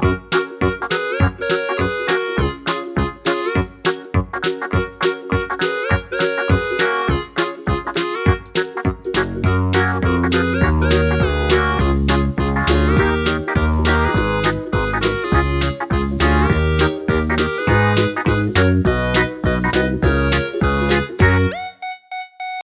you